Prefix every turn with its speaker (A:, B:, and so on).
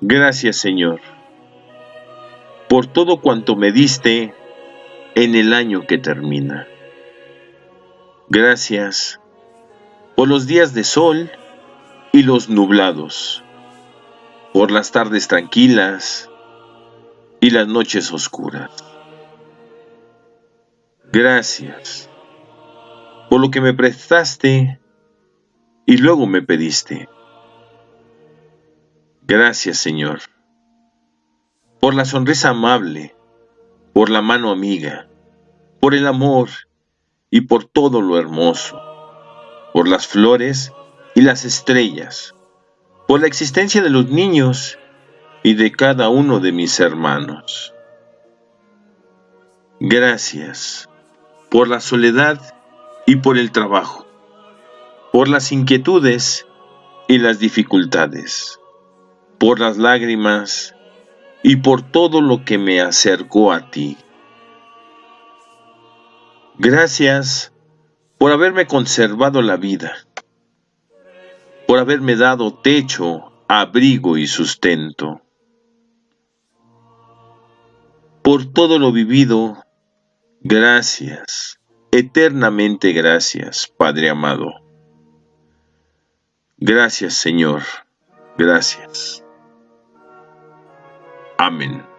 A: Gracias, Señor, por todo cuanto me diste en el año que termina. Gracias por los días de sol y los nublados, por las tardes tranquilas y las noches oscuras. Gracias por lo que me prestaste y luego me pediste. Gracias, Señor, por la sonrisa amable, por la mano amiga, por el amor y por todo lo hermoso, por las flores y las estrellas, por la existencia de los niños y de cada uno de mis hermanos. Gracias por la soledad y por el trabajo, por las inquietudes y las dificultades, por las lágrimas y por todo lo que me acercó a ti. Gracias por haberme conservado la vida, por haberme dado techo, abrigo y sustento, por todo lo vivido Gracias, eternamente gracias, Padre amado. Gracias, Señor, gracias. Amen.